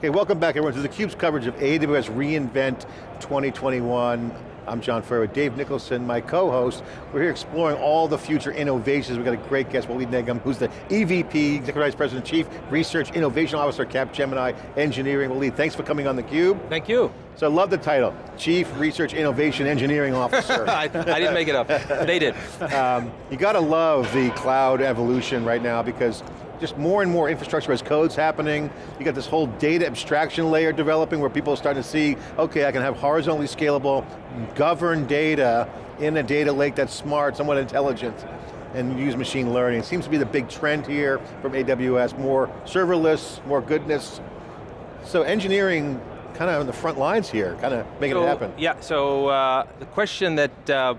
Okay, welcome back everyone to theCUBE's coverage of AWS reInvent 2021. I'm John Furrier, Dave Nicholson, my co-host. We're here exploring all the future innovations. We've got a great guest, Walid Negm, who's the EVP, Executive Vice President, Chief Research Innovation Officer, Capgemini Engineering. Walid, thanks for coming on theCUBE. Thank you. So I love the title, Chief Research Innovation Engineering Officer. I, I, didn't make it up, they did. Um, you got to love the cloud evolution right now because just more and more infrastructure as codes happening. You got this whole data abstraction layer developing where people are starting to see, okay, I can have horizontally scalable, governed data in a data lake that's smart, somewhat intelligent, and use machine learning. It seems to be the big trend here from AWS, more serverless, more goodness. So engineering kind of on the front lines here, kind of making so, it happen. Yeah, so uh, the question that uh,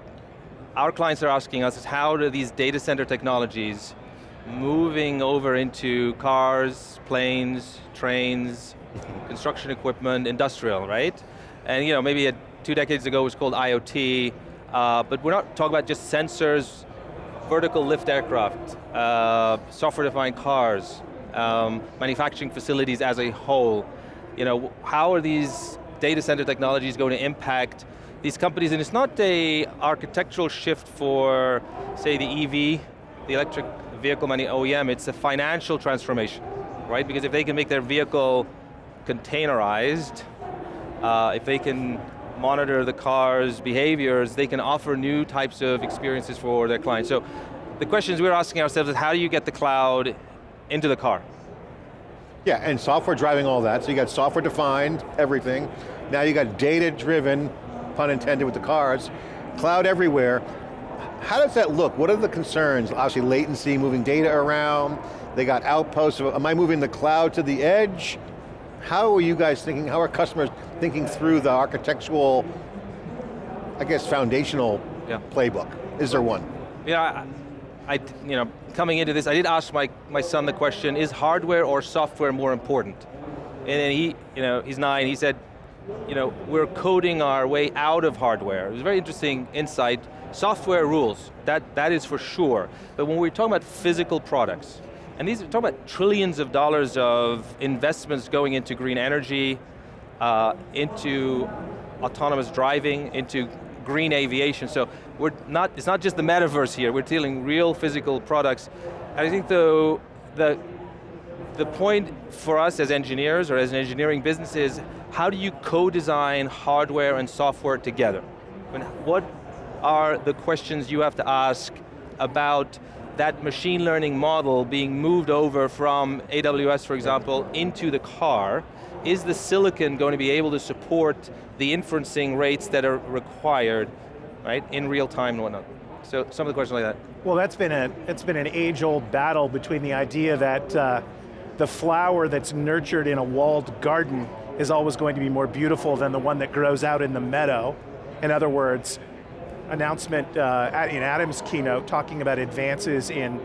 our clients are asking us is how do these data center technologies moving over into cars, planes, trains, construction equipment, industrial, right? And you know, maybe a, two decades ago it was called IoT, uh, but we're not talking about just sensors, vertical lift aircraft, uh, software-defined cars, um, manufacturing facilities as a whole. You know, how are these data center technologies going to impact these companies? And it's not a architectural shift for, say, the EV, the electric vehicle money OEM, it's a financial transformation, right? Because if they can make their vehicle containerized, uh, if they can monitor the car's behaviors, they can offer new types of experiences for their clients. So the questions we're asking ourselves is how do you get the cloud into the car? Yeah, and software driving all that, so you got software defined, everything. Now you got data driven, pun intended with the cars, cloud everywhere. How does that look? What are the concerns? Obviously latency, moving data around, they got outposts, am I moving the cloud to the edge? How are you guys thinking, how are customers thinking through the architectural, I guess foundational yeah. playbook? Is there one? Yeah, I, you know, coming into this, I did ask my, my son the question, is hardware or software more important? And then he, you know, he's nine, he said, you know, we're coding our way out of hardware. It was a very interesting insight. Software rules, that, that is for sure. But when we're talking about physical products, and these are talking about trillions of dollars of investments going into green energy, uh, into autonomous driving, into green aviation. So we're not, it's not just the metaverse here, we're dealing real physical products. And I think the, the, the point for us as engineers or as an engineering business is how do you co-design hardware and software together? Mean, what are the questions you have to ask about that machine learning model being moved over from AWS, for example, into the car, is the silicon going to be able to support the inferencing rates that are required, right, in real time and whatnot? So some of the questions like that. Well, that's been a it's been an age-old battle between the idea that uh, the flower that's nurtured in a walled garden is always going to be more beautiful than the one that grows out in the meadow. In other words, announcement uh, in Adam's keynote talking about advances in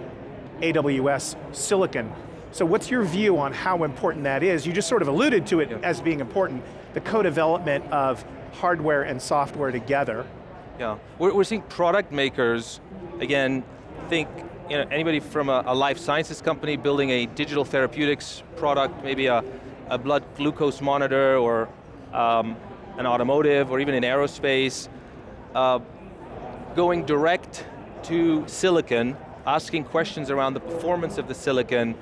AWS silicon. So what's your view on how important that is? You just sort of alluded to it yeah. as being important, the co-development of hardware and software together. Yeah, we're, we're seeing product makers, again, think you know, anybody from a, a, life sciences company building a digital therapeutics product, maybe a, a blood glucose monitor or um, an automotive or even in aerospace, uh, going direct to silicon, asking questions around the performance of the silicon,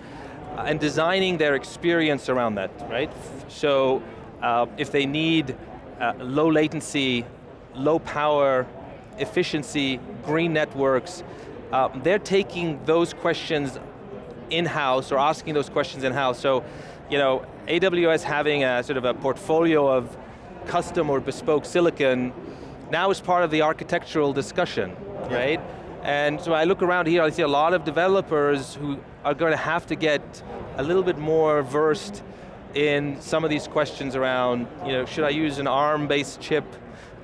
uh, and designing their experience around that, right? So uh, if they need uh, low latency, low power, efficiency, green networks, uh, they're taking those questions in-house or asking those questions in-house. So, you know, AWS having a sort of a portfolio of custom or bespoke silicon now is part of the architectural discussion, yeah. right? And so I look around here, I see a lot of developers who are going to have to get a little bit more versed in some of these questions around, you know, should I use an ARM-based chip?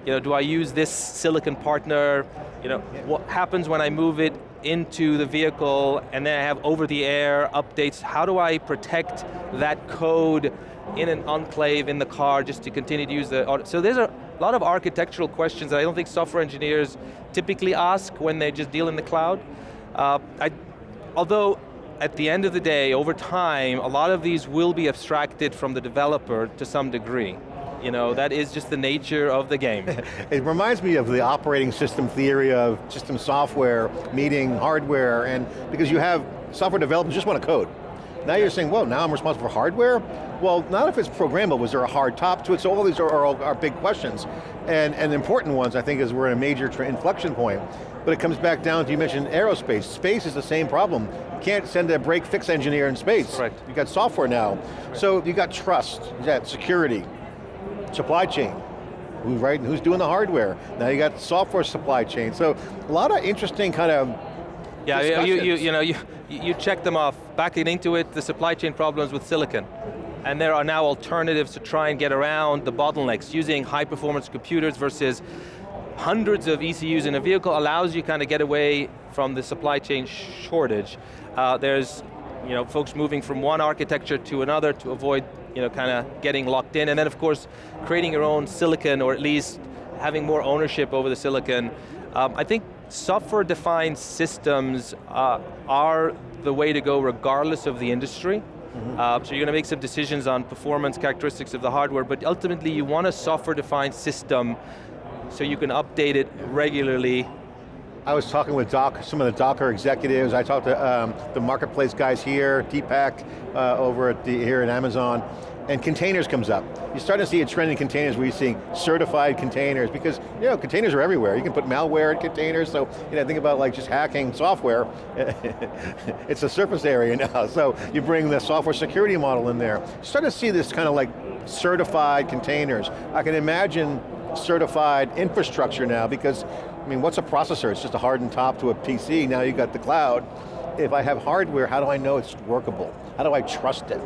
You know, do I use this silicon partner? You know, yeah. what happens when I move it into the vehicle and then I have over-the-air updates? How do I protect that code in an enclave in the car just to continue to use the, so there's a lot of architectural questions that I don't think software engineers typically ask when they just deal in the cloud. Uh, I, although at the end of the day, over time, a lot of these will be abstracted from the developer to some degree. You know, that is just the nature of the game. it reminds me of the operating system theory of system software meeting hardware, and because you have software developers just want to code. Now you're saying, well, now I'm responsible for hardware? Well, not if it's programmable, was there a hard top to it? So all these are, are, are big questions. And, and important ones, I think, is we're in a major inflection point. But it comes back down to, you mentioned aerospace. Space is the same problem. You can't send a break fix engineer in space. Right. You got software now. Right. So you got trust, you got security, supply chain. Who's right? Who's doing the hardware? Now you got software supply chain. So a lot of interesting kind of yeah, you, you, you, know, you, you check them off. Backing into it, the supply chain problems with silicon. And there are now alternatives to try and get around the bottlenecks using high performance computers versus hundreds of ECUs in a vehicle allows you kind of get away from the supply chain shortage. Uh, there's you know, folks moving from one architecture to another to avoid you know, kind of getting locked in. And then of course, creating your own silicon or at least having more ownership over the silicon. Um, I think software-defined systems uh, are the way to go regardless of the industry. Mm -hmm. uh, so you're going to make some decisions on performance characteristics of the hardware, but ultimately you want a software-defined system so you can update it regularly. I was talking with Doc, some of the Docker executives. I talked to um, the marketplace guys here, Deepak uh, over at the, here at Amazon, and containers comes up. You're starting to see a trend in containers where you're seeing certified containers because you know, containers are everywhere. You can put malware in containers, so you know, think about like just hacking software. it's a surface area now, so you bring the software security model in there. You start to see this kind of like certified containers. I can imagine certified infrastructure now because, I mean, what's a processor? It's just a hardened top to a PC, now you've got the cloud. If I have hardware, how do I know it's workable? How do I trust it?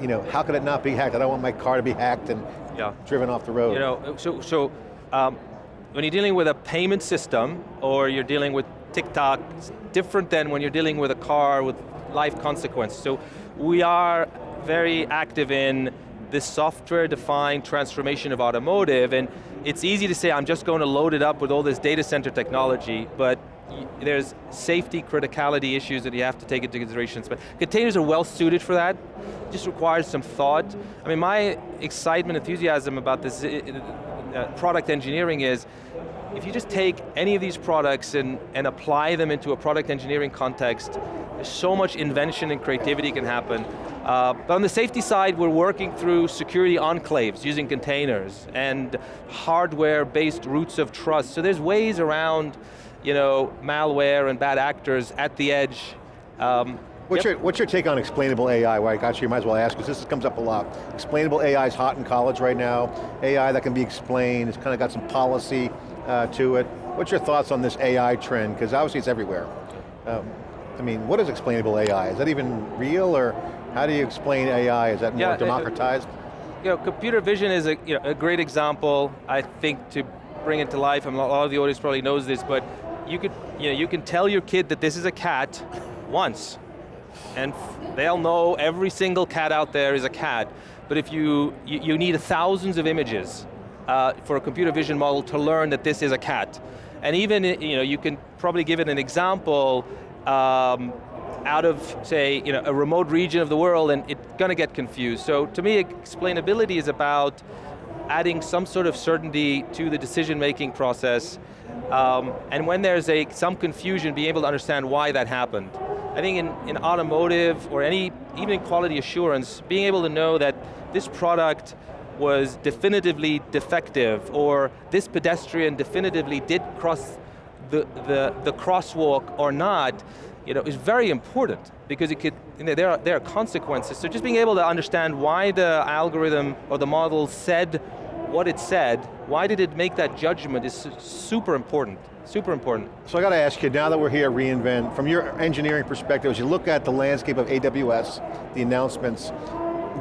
you know, how could it not be hacked? I don't want my car to be hacked and yeah. driven off the road. You know, so, so um, when you're dealing with a payment system or you're dealing with TikTok, it's different than when you're dealing with a car with life consequences. So we are very active in this software-defined transformation of automotive, and it's easy to say, I'm just going to load it up with all this data center technology, but there's safety criticality issues that you have to take into consideration. But containers are well suited for that. It just requires some thought. I mean, my excitement, enthusiasm about this uh, product engineering is, if you just take any of these products and, and apply them into a product engineering context, there's so much invention and creativity can happen. Uh, but on the safety side, we're working through security enclaves using containers and hardware-based roots of trust. So there's ways around you know, malware and bad actors at the edge. Um, What's, yep. your, what's your take on explainable AI? Why I got you, you might as well ask, because this comes up a lot. Explainable AI is hot in college right now. AI that can be explained, it's kind of got some policy uh, to it. What's your thoughts on this AI trend? Because obviously it's everywhere. Um, I mean, what is explainable AI? Is that even real, or how do you explain AI? Is that more yeah, democratized? you know, computer vision is a, you know, a great example, I think, to bring it to life, and a lot of the audience probably knows this, but you could, you know, you can tell your kid that this is a cat once, and they'll know every single cat out there is a cat. But if you, you, you need thousands of images uh, for a computer vision model to learn that this is a cat. And even, you know, you can probably give it an example um, out of, say, you know, a remote region of the world and it's going to get confused. So to me, explainability is about adding some sort of certainty to the decision-making process um, and when there's a, some confusion, being able to understand why that happened. I think in, in automotive or any, even in quality assurance, being able to know that this product was definitively defective or this pedestrian definitively did cross the, the, the crosswalk or not, you know, is very important because it could, you know, there, are, there are consequences. So just being able to understand why the algorithm or the model said what it said, why did it make that judgment is super important, super important. So I got to ask you, now that we're here at reInvent, from your engineering perspective, as you look at the landscape of AWS, the announcements,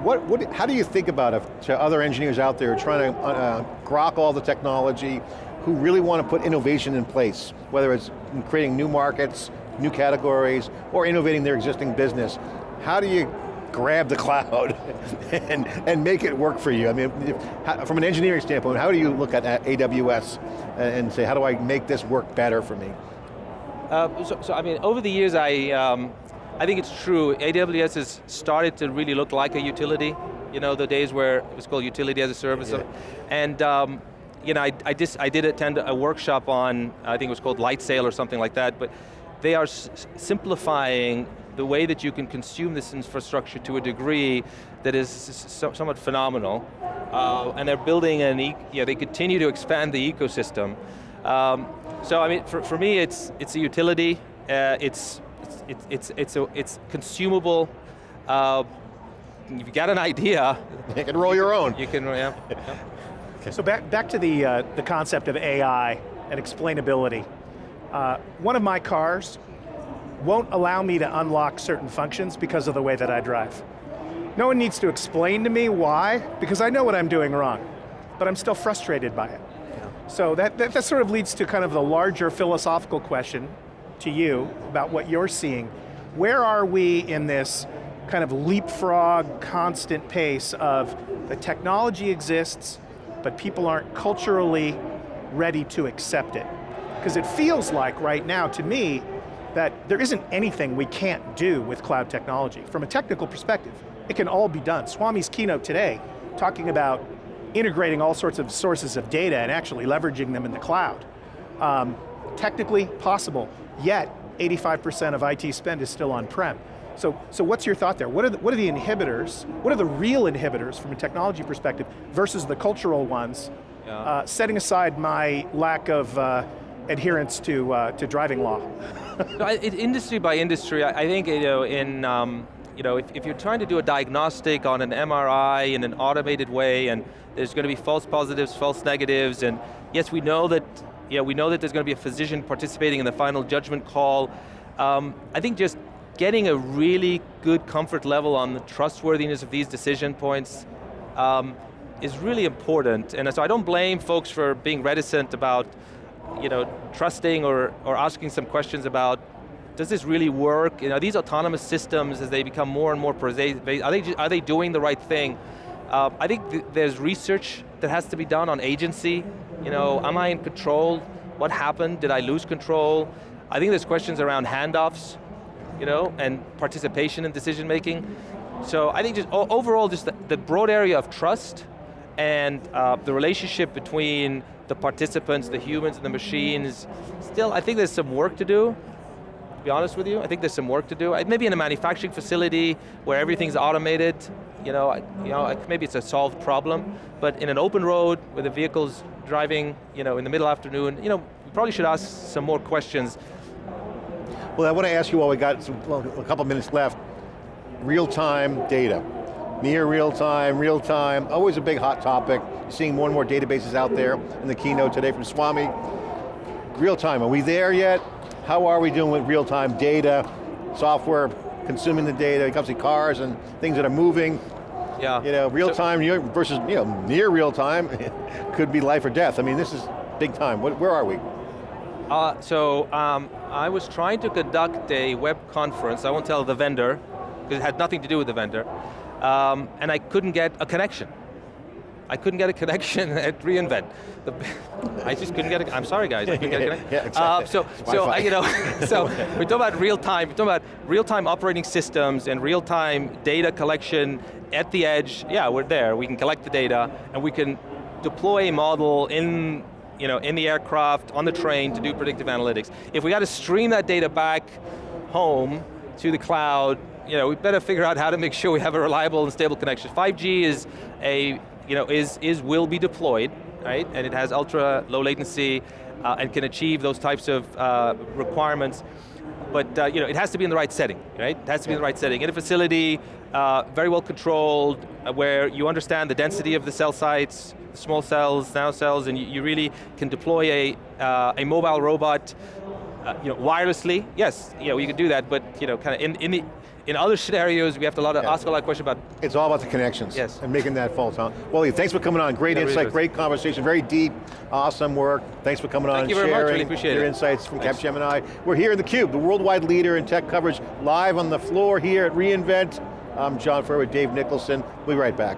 what, what, how do you think about it to other engineers out there trying to uh, grok all the technology, who really want to put innovation in place, whether it's creating new markets, new categories, or innovating their existing business. How do you grab the cloud and, and make it work for you? I mean, if, from an engineering standpoint, how do you look at AWS and say, how do I make this work better for me? Uh, so, so, I mean, over the years I, um, I think it's true. AWS has started to really look like a utility. You know, the days where it was called utility as a service. Yeah. And um, you know, I, I, just, I did attend a workshop on, I think it was called Lightsail or something like that, but they are simplifying the way that you can consume this infrastructure to a degree that is somewhat phenomenal. Uh, and they're building an, e you know, they continue to expand the ecosystem. Um, so I mean, for, for me, it's, it's a utility, uh, it's, it's, it's, it's, a, it's consumable, uh, if you got an idea. You can roll your own. You can, yeah. yeah. So back, back to the, uh, the concept of AI and explainability. Uh, one of my cars won't allow me to unlock certain functions because of the way that I drive. No one needs to explain to me why, because I know what I'm doing wrong, but I'm still frustrated by it. Yeah. So that, that, that sort of leads to kind of the larger philosophical question to you about what you're seeing. Where are we in this kind of leapfrog, constant pace of the technology exists, but people aren't culturally ready to accept it? Because it feels like right now, to me, that there isn't anything we can't do with cloud technology. From a technical perspective, it can all be done. Swami's keynote today, talking about integrating all sorts of sources of data and actually leveraging them in the cloud. Um, technically possible, yet 85% of IT spend is still on-prem. So, so what's your thought there? What are, the, what are the inhibitors, what are the real inhibitors from a technology perspective versus the cultural ones, yeah. uh, setting aside my lack of uh, adherence to, uh, to driving law? industry by industry, I, I, think you know, in, um, you know, if, if you're trying to do a diagnostic on an MRI in an automated way and there's going to be false positives, false negatives, and yes, we know that, yeah, we know that there's going to be a physician participating in the final judgment call. Um, I think just getting a really good comfort level on the trustworthiness of these decision points um, is really important. And so I don't blame folks for being reticent about you know, trusting or, or asking some questions about does this really work? You know, these autonomous systems, as they become more and more pervasive, are they, are they doing the right thing? Uh, I think th there's research that has to be done on agency. You know, am I in control? What happened? Did I lose control? I think there's questions around handoffs, you know, and participation in decision making. So I think just overall, just the, the broad area of trust and uh, the relationship between the participants, the humans and the machines, still, I think there's some work to do, to be honest with you. I think there's some work to do. Maybe in a manufacturing facility where everything's automated, you know, you know, maybe it's a solved problem, but in an open road where the vehicle's driving, you know, in the middle afternoon, you know, we probably should ask some more questions. Well, I want to ask you while we got some, a couple minutes left, real-time data near real time, real time, always a big hot topic. Seeing more and more databases out there in the keynote today from Swami. Real time, are we there yet? How are we doing with real time data, software, consuming the data, it comes to cars and things that are moving. Yeah. You know, real so, time versus you know, near real time could be life or death. I mean, this is big time. What, Where are we? Uh, so, um, I was trying to conduct a web conference, I won't tell the vendor, because it had nothing to do with the vendor, um, and I couldn't get a connection. I couldn't get a connection at reInvent. The, I just couldn't get a, I'm sorry guys, I couldn't get a connection. yeah, exactly. Uh, so, so uh, you know, so we talk about real time, we're talking about real time operating systems and real time data collection at the edge. Yeah, we're there, we can collect the data and we can deploy a model in you know, in the aircraft, on the train to do predictive analytics. If we got to stream that data back home to the cloud, you know, we better figure out how to make sure we have a reliable and stable connection. 5G is a, you know, is, is will be deployed, right? And it has ultra low latency uh, and can achieve those types of uh, requirements. But uh, you know, it has to be in the right setting, right? It has to be in the right setting. In a facility, uh, very well controlled, uh, where you understand the density of the cell sites, small cells, nano cells, and you, you really can deploy a, uh, a mobile robot you know, wirelessly, yes, you know, you can do that, but you know, kind of in, in the in other scenarios, we have to a lot of, yeah. ask a lot of questions about. It's all about the connections. Yes. And making that false. Huh? Well, thanks for coming on. Great yeah, insight, really great conversation, very deep, awesome work. Thanks for coming Thank on you and sharing really appreciate your it. insights from Thanks. Capgemini. We're here in theCUBE, the worldwide leader in tech coverage, live on the floor here at reInvent. I'm John Furrier with Dave Nicholson. We'll be right back.